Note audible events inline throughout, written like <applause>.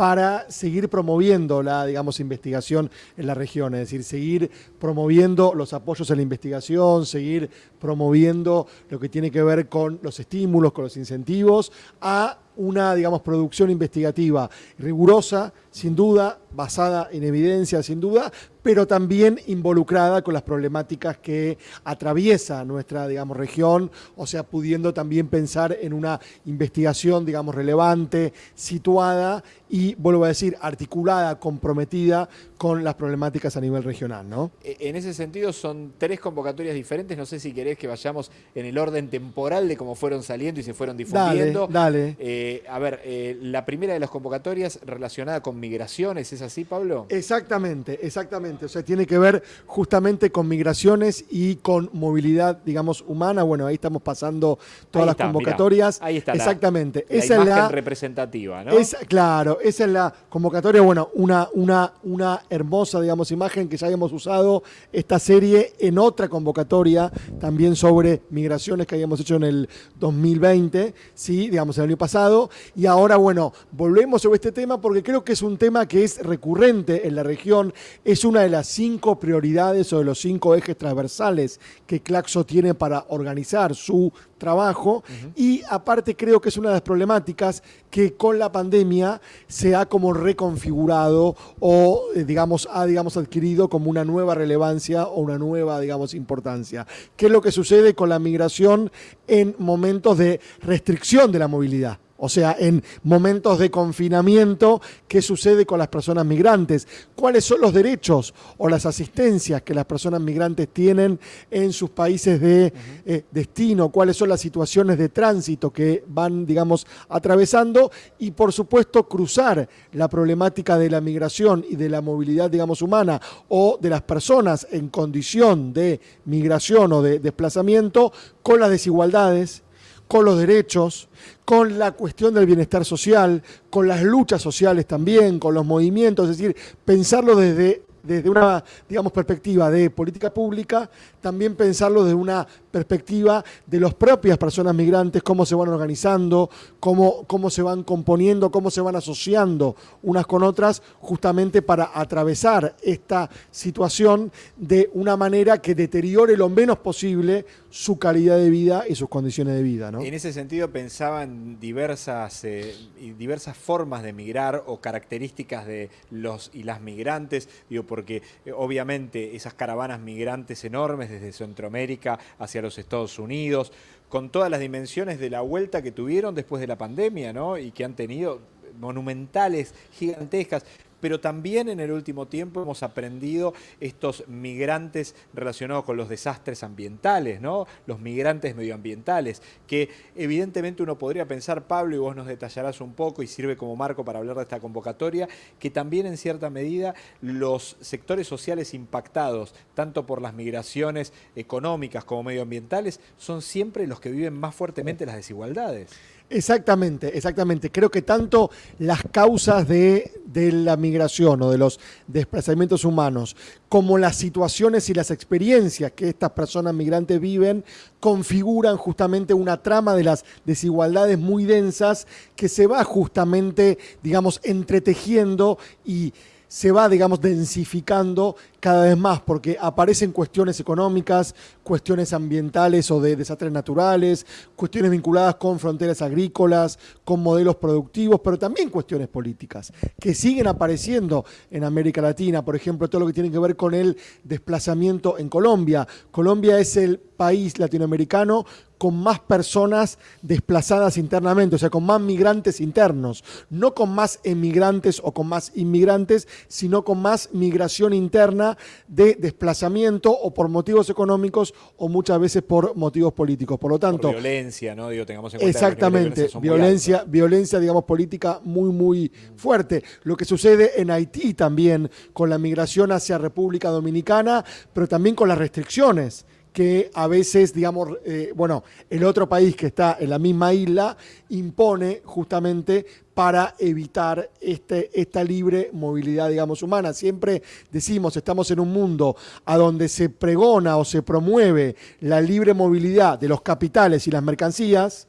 para seguir promoviendo la, digamos, investigación en la región, es decir, seguir promoviendo los apoyos a la investigación, seguir promoviendo lo que tiene que ver con los estímulos, con los incentivos, a una, digamos, producción investigativa rigurosa, sin duda, basada en evidencia, sin duda, pero también involucrada con las problemáticas que atraviesa nuestra, digamos, región, o sea, pudiendo también pensar en una investigación, digamos, relevante, situada y, vuelvo a decir, articulada, comprometida con las problemáticas a nivel regional, ¿no? E, en ese sentido son tres convocatorias diferentes, no sé si querés que vayamos en el orden temporal de cómo fueron saliendo y se fueron difundiendo. Dale, dale. Eh, a ver, eh, la primera de las convocatorias relacionada con migraciones, ¿es así, Pablo? Exactamente, exactamente. O sea, tiene que ver justamente con migraciones y con movilidad, digamos, humana. Bueno, ahí estamos pasando todas las convocatorias. ahí está. Exactamente. La, esa imagen es la representativa, ¿no? claro, esa es la convocatoria. Bueno, una, una, una hermosa, digamos, imagen que ya habíamos usado esta serie en otra convocatoria también sobre migraciones que habíamos hecho en el 2020, sí, digamos, el año pasado. Y ahora, bueno, volvemos sobre este tema porque creo que es un tema que es recurrente en la región, es una de las cinco prioridades o de los cinco ejes transversales que Claxo tiene para organizar su trabajo y aparte creo que es una de las problemáticas que con la pandemia se ha como reconfigurado o eh, digamos ha digamos adquirido como una nueva relevancia o una nueva digamos importancia. ¿Qué es lo que sucede con la migración en momentos de restricción de la movilidad? O sea, en momentos de confinamiento, ¿qué sucede con las personas migrantes? ¿Cuáles son los derechos o las asistencias que las personas migrantes tienen en sus países de eh, destino? ¿Cuáles son las situaciones de tránsito que van, digamos, atravesando? Y, por supuesto, cruzar la problemática de la migración y de la movilidad, digamos, humana o de las personas en condición de migración o de desplazamiento con las desigualdades con los derechos, con la cuestión del bienestar social, con las luchas sociales también, con los movimientos, es decir, pensarlo desde desde una, digamos, perspectiva de política pública, también pensarlo desde una perspectiva de las propias personas migrantes, cómo se van organizando, cómo, cómo se van componiendo, cómo se van asociando unas con otras, justamente para atravesar esta situación de una manera que deteriore lo menos posible su calidad de vida y sus condiciones de vida. En ese sentido pensaba en diversas, eh, diversas formas de migrar o características de los y las migrantes, digo, porque eh, obviamente esas caravanas migrantes enormes desde Centroamérica hacia los Estados Unidos, con todas las dimensiones de la vuelta que tuvieron después de la pandemia, ¿no? Y que han tenido monumentales, gigantescas pero también en el último tiempo hemos aprendido estos migrantes relacionados con los desastres ambientales, ¿no? los migrantes medioambientales, que evidentemente uno podría pensar, Pablo, y vos nos detallarás un poco y sirve como marco para hablar de esta convocatoria, que también en cierta medida los sectores sociales impactados, tanto por las migraciones económicas como medioambientales, son siempre los que viven más fuertemente las desigualdades. Exactamente, exactamente. Creo que tanto las causas de, la migración o de los desplazamientos humanos, como las situaciones y las experiencias que estas personas migrantes viven, configuran justamente una trama de las desigualdades muy densas que se va justamente, digamos, entretejiendo y se va, digamos, densificando cada vez más, porque aparecen cuestiones económicas, cuestiones ambientales o de desastres naturales, cuestiones vinculadas con fronteras agrícolas, con modelos productivos, pero también cuestiones políticas, que siguen apareciendo en América Latina, por ejemplo, todo lo que tiene que ver con el desplazamiento en Colombia. Colombia es el país latinoamericano con más personas desplazadas internamente, o sea, con más migrantes internos, no con más emigrantes o con más inmigrantes, sino con más migración interna de desplazamiento o por motivos económicos o muchas veces por motivos políticos. Por lo tanto... violencia, ¿no? Digo, tengamos en cuenta Exactamente, violencia, violencia, digamos, política muy, muy fuerte. Lo que sucede en Haití también con la migración hacia República Dominicana, pero también con las restricciones que a veces, digamos, eh, bueno, el otro país que está en la misma isla impone justamente para evitar este, esta libre movilidad, digamos, humana. Siempre decimos, estamos en un mundo a donde se pregona o se promueve la libre movilidad de los capitales y las mercancías,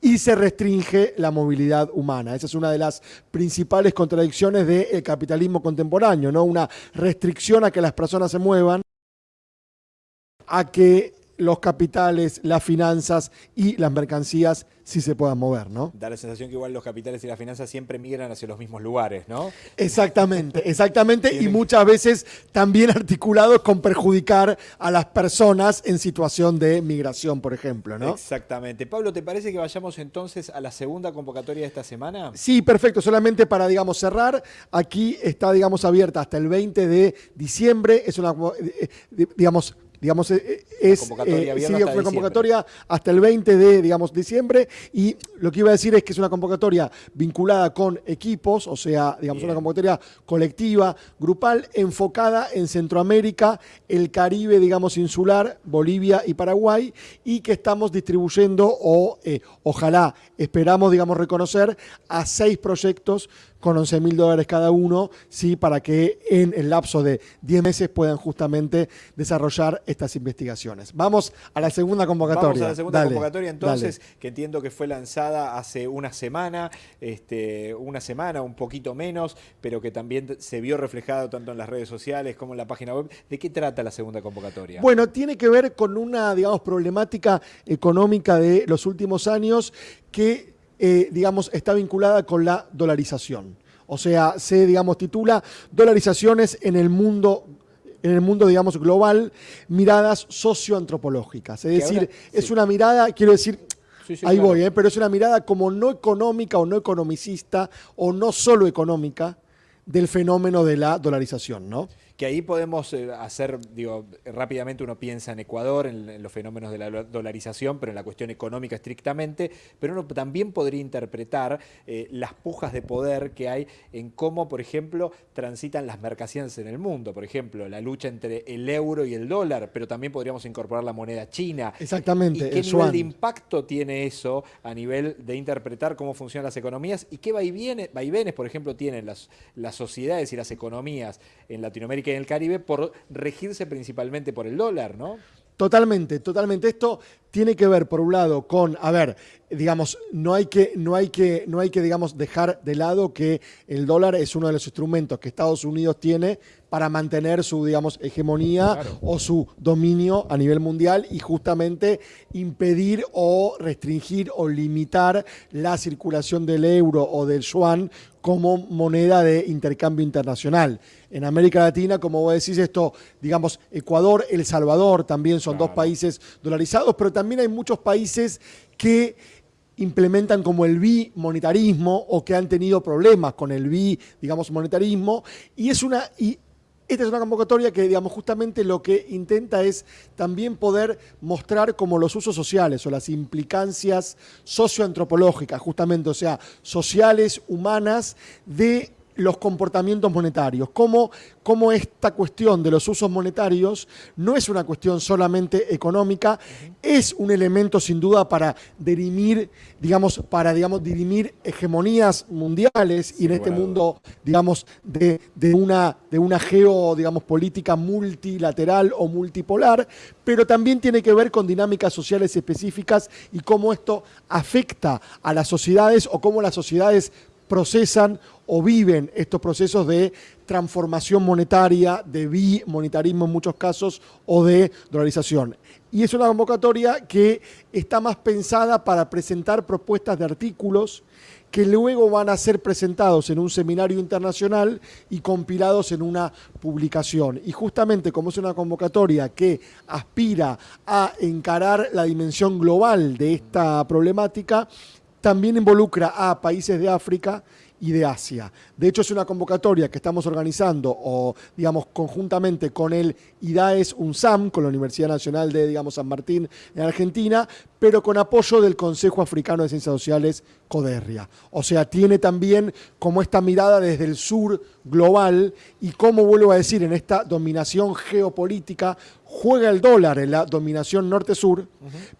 y se restringe la movilidad humana. Esa es una de las principales contradicciones del capitalismo contemporáneo, ¿no? Una restricción a que las personas se muevan, a que los capitales, las finanzas y las mercancías sí se puedan mover, ¿no? Da la sensación que igual los capitales y las finanzas siempre migran hacia los mismos lugares, ¿no? Exactamente, exactamente, y muchas veces también articulados con perjudicar a las personas en situación de migración, por ejemplo, ¿no? Exactamente. Pablo, ¿te parece que vayamos entonces a la segunda convocatoria de esta semana? Sí, perfecto, solamente para, digamos, cerrar, aquí está, digamos, abierta hasta el 20 de diciembre, es una, eh, eh, digamos, digamos, eh, es convocatoria, eh, una convocatoria hasta el 20 de, digamos, diciembre y lo que iba a decir es que es una convocatoria vinculada con equipos, o sea, digamos, una convocatoria colectiva, grupal, enfocada en Centroamérica, el Caribe, digamos, insular, Bolivia y Paraguay, y que estamos distribuyendo o eh, ojalá esperamos, digamos, reconocer a seis proyectos con 11 mil dólares cada uno, ¿sí? para que en el lapso de 10 meses puedan justamente desarrollar estas investigaciones. Vamos a la segunda convocatoria. Vamos a la segunda convocatoria entonces, que entiendo que fue lanzada hace una semana, este, una semana, un poquito menos, pero que también se vio reflejado tanto en las redes sociales como en la página web. ¿De qué trata la segunda convocatoria? Bueno, tiene que ver con una, digamos, problemática económica de los últimos años que eh, digamos, está vinculada con la dolarización. O sea, se, digamos, titula Dolarizaciones en el mundo en el mundo, digamos, global, miradas socioantropológicas. Es decir, es una mirada, quiero decir, ahí voy, ¿eh? pero es una mirada como no económica o no economicista o no solo económica del fenómeno de la dolarización, ¿no? Que ahí podemos eh, hacer, digo, rápidamente uno piensa en Ecuador, en, los fenómenos de la dolarización, pero en la cuestión económica estrictamente, pero uno también podría interpretar eh, las pujas de poder que hay en cómo, por ejemplo, transitan las mercancías en el mundo, por ejemplo, la lucha entre el euro y el dólar, pero también podríamos incorporar la moneda china. Exactamente. ¿Y qué nivel de impacto tiene eso a nivel de interpretar cómo funcionan las economías y qué vaivenes, vaivenes por ejemplo, tienen las, las sociedades y las economías en Latinoamérica en el Caribe por regirse principalmente por el dólar, ¿no? Totalmente, totalmente. Esto tiene que ver, por un lado, con, a ver, digamos, no hay que, no hay que, no hay que digamos, dejar de lado que el dólar es uno de los instrumentos que Estados Unidos tiene para mantener su, digamos, hegemonía o su dominio a nivel mundial y justamente impedir o restringir o limitar la circulación del euro o del yuan como moneda de intercambio internacional. En América Latina, como vos decís, esto, digamos, Ecuador, El Salvador también son dos países dolarizados, pero también hay muchos países que implementan como el bimonetarismo o que han tenido problemas con el bi, digamos, monetarismo. Y es una... Y esta es una convocatoria que, digamos, justamente lo que intenta es también poder mostrar como los usos sociales o las implicancias socioantropológicas, justamente, o sea, sociales, humanas, de los comportamientos monetarios, cómo, cómo, esta cuestión de los usos monetarios no es una cuestión solamente económica, es un elemento sin duda para dirimir, digamos, para digamos, dirimir hegemonías mundiales y en este mundo, digamos, de, de, una, de una geo, digamos, política multilateral o multipolar, pero también tiene que ver con dinámicas sociales específicas y cómo esto afecta a las sociedades o cómo las sociedades procesan o viven estos procesos de transformación monetaria, de bimonetarismo en muchos casos o de dolarización. Y es una convocatoria que está más pensada para presentar propuestas de artículos que luego van a ser presentados en un seminario internacional y compilados en una publicación. Y justamente como es una convocatoria que aspira a encarar la dimensión global de esta problemática, también involucra a países de África y de Asia. De hecho, es una convocatoria que estamos organizando, o digamos, conjuntamente con el IDAES UNSAM, con la Universidad Nacional de, digamos, San Martín en Argentina, pero con apoyo del Consejo Africano de Ciencias Sociales, O sea, tiene también como esta mirada desde el sur global y como vuelvo a decir, en esta dominación geopolítica juega el dólar en la dominación norte-sur,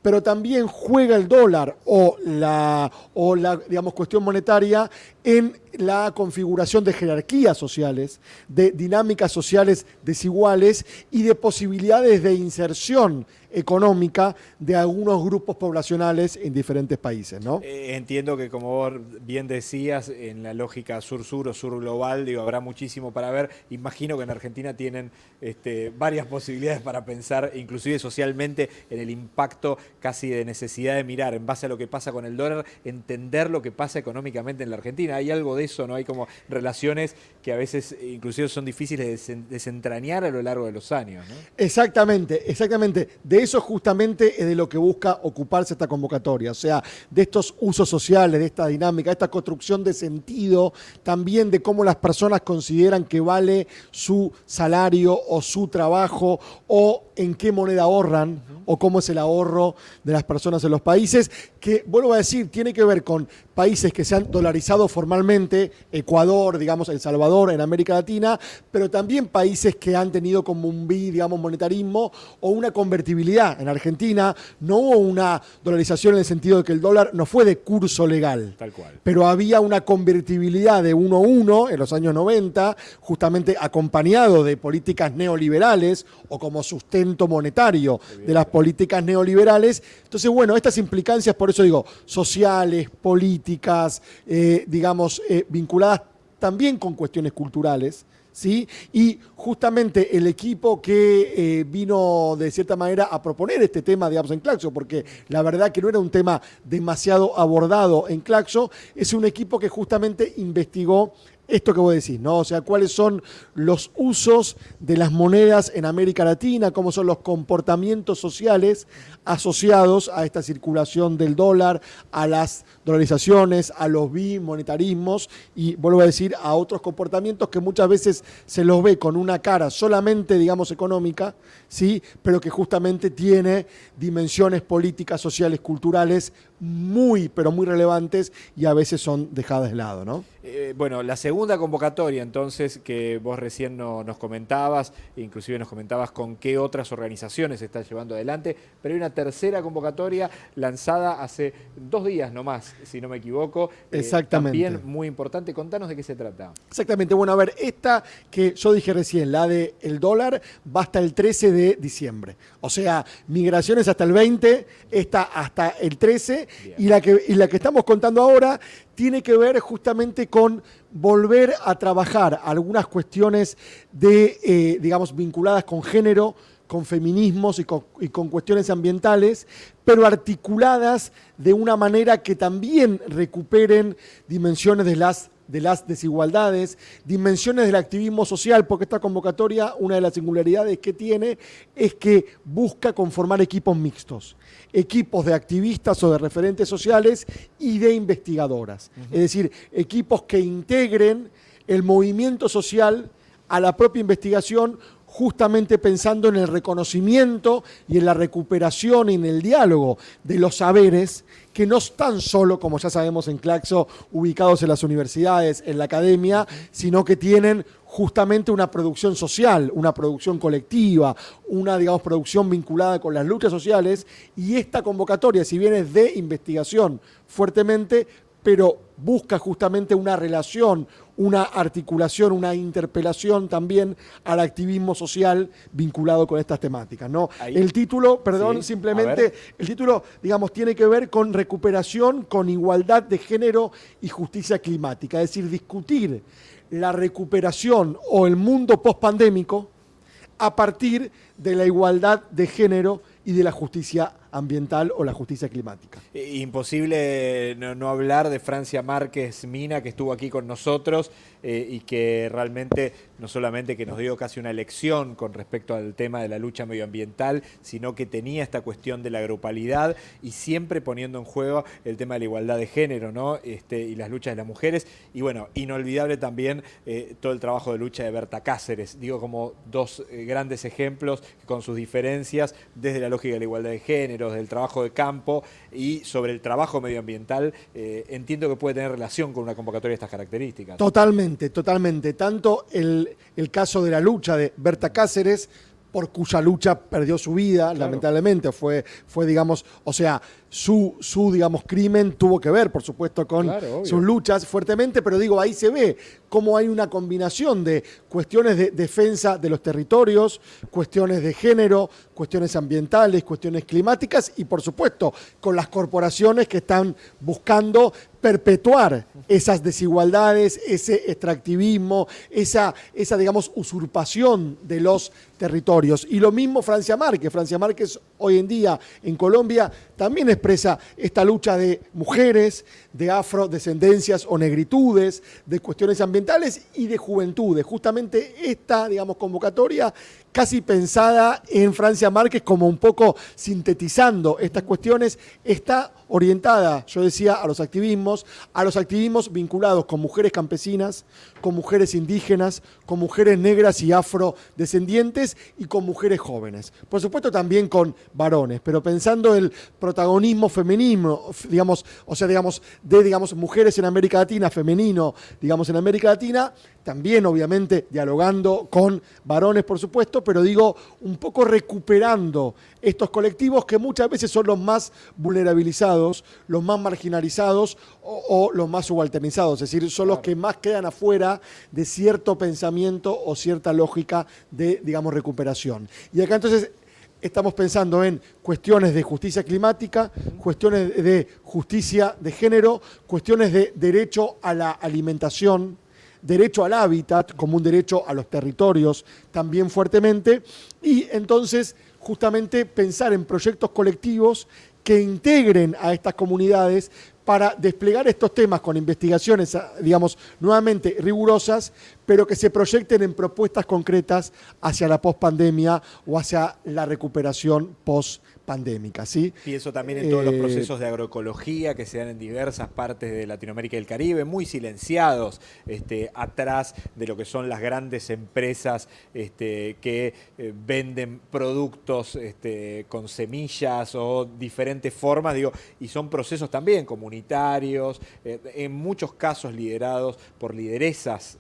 pero también juega el dólar o la, o la digamos, cuestión monetaria en la configuración de jerarquías sociales, de dinámicas sociales desiguales y de posibilidades de inserción económica de algunos grupos poblacionales en diferentes países, ¿no? Eh, entiendo que como vos bien decías, en la lógica sur-sur o sur-global, digo, habrá muchísimo para ver. Imagino que en Argentina tienen este, varias <laughs> posibilidades para pensar, inclusive socialmente, en el impacto casi de necesidad de mirar en base a lo que pasa con el dólar, entender lo que pasa económicamente en la Argentina. Hay algo de eso, ¿no? Hay como relaciones que a veces inclusive son difíciles de desentrañar a lo largo de los años, ¿no? Exactamente, exactamente. De eso justamente es de lo que busca ocuparse esta convocatoria, o sea, de estos usos sociales, de esta dinámica, de esta construcción de sentido, también de cómo las personas consideran que vale su salario o su trabajo o en qué moneda ahorran o cómo es el ahorro de las personas en los países, que vuelvo a decir, tiene que ver con países que se han dolarizado formalmente, Ecuador, digamos, El Salvador en América Latina, pero también países que han tenido como un bi, digamos, monetarismo o una convertibilidad. En Argentina no hubo una dolarización en el sentido de que el dólar no fue de curso legal, Tal cual. pero había una convertibilidad de 1 a 1 en los años 90, justamente acompañado de políticas neoliberales o como sustento monetario de las políticas neoliberales. Entonces, bueno, estas implicancias, por eso digo, sociales, políticas, eh, digamos, eh, vinculadas también con cuestiones culturales, ¿sí? Y justamente el equipo que eh, vino de cierta manera a proponer este tema, digamos, en Claxo, porque la verdad que no era un tema demasiado abordado en Claxo, es un equipo que justamente investigó esto que vos decís, ¿no? O sea, cuáles son los usos de las monedas en América Latina, cómo son los comportamientos sociales asociados a esta circulación del dólar, a las dolarizaciones, a los bimonetarismos y, vuelvo a decir, a otros comportamientos que muchas veces se los ve con una cara solamente, digamos, económica, ¿sí? Pero que justamente tiene dimensiones políticas, sociales, culturales muy, pero muy relevantes y a veces son dejadas de lado, ¿no? Eh, bueno, la segunda convocatoria entonces que vos recién no, nos comentabas, inclusive nos comentabas con qué otras organizaciones se está llevando adelante, pero hay una tercera convocatoria lanzada hace dos días nomás, si no me equivoco. Eh, Exactamente. también muy importante. Contanos de qué se trata. Exactamente. Bueno, a ver, esta que yo dije recién, la de el dólar, va hasta el 13 de diciembre. O sea, migraciones hasta el 20, esta hasta el 13 y la, que, y la que estamos contando ahora tiene que ver justamente con volver a trabajar algunas cuestiones de, eh, digamos, vinculadas con género, con feminismos y con, y con, cuestiones ambientales, pero articuladas de una manera que también recuperen dimensiones de las de las desigualdades, dimensiones del activismo social, porque esta convocatoria, una de las singularidades que tiene es que busca conformar equipos mixtos, equipos de activistas o de referentes sociales y de investigadoras. Uh -huh. Es decir, equipos que integren el movimiento social a la propia investigación justamente pensando en el reconocimiento y en la recuperación y en el diálogo de los saberes que no están solo, como ya sabemos en Claxo, ubicados en las universidades, en la academia, sino que tienen justamente una producción social, una producción colectiva, una, digamos, producción vinculada con las luchas sociales, y esta convocatoria, si bien es de investigación fuertemente, pero busca justamente una relación, una articulación, una interpelación también al activismo social vinculado con estas temáticas. ¿no? Ahí. El título, perdón, sí, simplemente, el título, digamos, tiene que ver con recuperación, con igualdad de género y justicia climática, es decir, discutir la recuperación o el mundo pospandémico a partir de la igualdad de género y de la justicia ambiental o la justicia climática. Imposible no, hablar de Francia Márquez Mina, que estuvo aquí con nosotros eh, y que realmente no solamente que nos dio casi una lección con respecto al tema de la lucha medioambiental, sino que tenía esta cuestión de la grupalidad y siempre poniendo en juego el tema de la igualdad de género ¿no? este, y las luchas de las mujeres. Y bueno, inolvidable también eh, todo el trabajo de lucha de Berta Cáceres, digo como dos eh, grandes ejemplos con sus diferencias desde la lógica de la igualdad de género, del trabajo de campo y sobre el trabajo medioambiental, eh, entiendo que puede tener relación con una convocatoria de estas características. Totalmente, totalmente. Tanto el, el caso de la lucha de Berta Cáceres, por cuya lucha perdió su vida, claro. lamentablemente, fue, fue, digamos, o sea, su, su, digamos, crimen tuvo que ver, por supuesto, con sus luchas fuertemente, pero digo, ahí se ve cómo hay una combinación de cuestiones de defensa de los territorios, cuestiones de género, cuestiones ambientales, cuestiones climáticas y, por supuesto, con las corporaciones que están buscando perpetuar esas desigualdades, ese extractivismo, esa, esa, digamos, usurpación de los territorios. Y lo mismo Francia Márquez. Francia Márquez hoy en día en Colombia también expresa esta lucha de mujeres, de afrodescendencias o negritudes, de cuestiones ambientales y de juventudes. Justamente esta, digamos, convocatoria casi pensada en Francia Márquez como un poco sintetizando estas cuestiones, está orientada, yo decía, a los activismos, a los activismos vinculados con mujeres campesinas, con mujeres indígenas, con mujeres negras y afrodescendientes y con mujeres jóvenes. Por supuesto también con varones, pero pensando el protagonismo femenino, digamos, o sea, digamos, de digamos, mujeres en América Latina, femenino, digamos, en América Latina, también obviamente dialogando con varones, por supuesto, pero digo, un poco recuperando estos colectivos que muchas veces son los más vulnerabilizados, los más marginalizados o, los más subalternizados, es decir, son los que más quedan afuera de cierto pensamiento o cierta lógica de, digamos, recuperación. Y acá entonces estamos pensando en cuestiones de justicia climática, cuestiones de justicia de género, cuestiones de derecho a la alimentación, derecho al hábitat como un derecho a los territorios también fuertemente, y entonces justamente pensar en proyectos colectivos que integren a estas comunidades para desplegar estos temas con investigaciones, digamos, nuevamente rigurosas, pero que se proyecten en propuestas concretas hacia la pospandemia o hacia la recuperación post pandémica. ¿sí? Pienso también en todos los eh, procesos de agroecología que se dan en diversas partes de Latinoamérica y el Caribe, muy silenciados este, atrás de lo que son las grandes empresas este, que eh, venden productos este, con semillas o diferentes formas, digo, y son procesos también comunitarios, eh, en muchos casos liderados por lideresas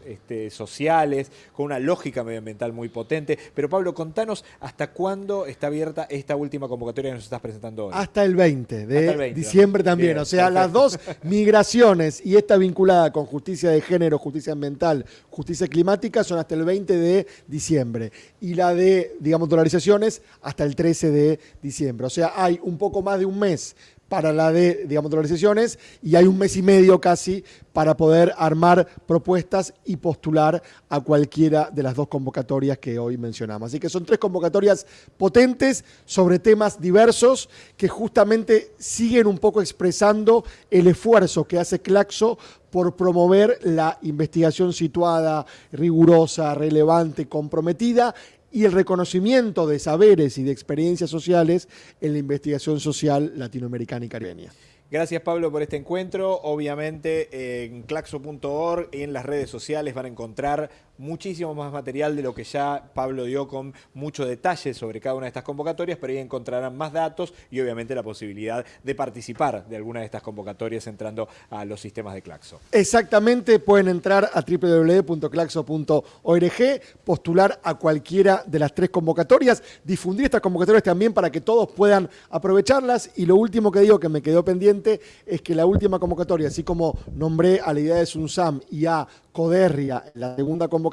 sociales, con una lógica medioambiental muy potente. Pero Pablo, contanos hasta cuándo está abierta esta última convocatoria que nos estás presentando hoy? Hasta el 20 de diciembre también. o sea, las dos migraciones y esta vinculada con justicia de género, justicia ambiental, justicia climática son hasta el 20 de diciembre. Y la de, digamos, dolarizaciones hasta el 13 de diciembre. O sea, hay un poco más de un mes para la de, digamos, dolarizaciones y hay un mes y medio casi para poder armar propuestas y postular a cualquiera de las dos convocatorias que hoy mencionamos. Así que son tres convocatorias potentes sobre temas diversos que justamente siguen un poco expresando el esfuerzo que hace Claxo por promover la investigación situada, rigurosa, relevante, comprometida y el reconocimiento de saberes y de experiencias sociales en la investigación social latinoamericana y caribeña. Gracias Pablo por este encuentro. Obviamente en claxo.org y en las redes sociales van a encontrar muchísimo más material de lo que ya Pablo dio con mucho detalle sobre cada una de estas convocatorias, pero ahí encontrarán más datos y obviamente la posibilidad de participar de alguna de estas convocatorias entrando a los sistemas de Claxo. Exactamente, pueden entrar a www.claxo.org, postular a cualquiera de las tres convocatorias, difundir estas convocatorias también para que todos puedan aprovecharlas y lo último que digo que me quedó pendiente es que la última convocatoria, así como nombré a la idea de Sunsam y a Coderria la segunda convocatoria,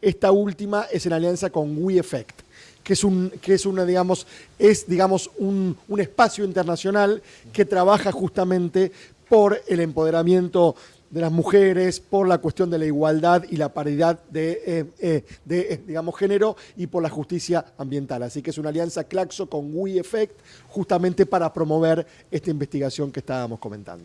esta última es en alianza con WeEffect que es un, que es una, digamos, es, digamos, un, un espacio internacional que trabaja justamente por el empoderamiento de las mujeres, por la cuestión de la igualdad y la paridad de, eh, eh, de, digamos, género y por la justicia ambiental. Así que es una alianza Claxo con WeEffect justamente para promover esta investigación que estábamos comentando.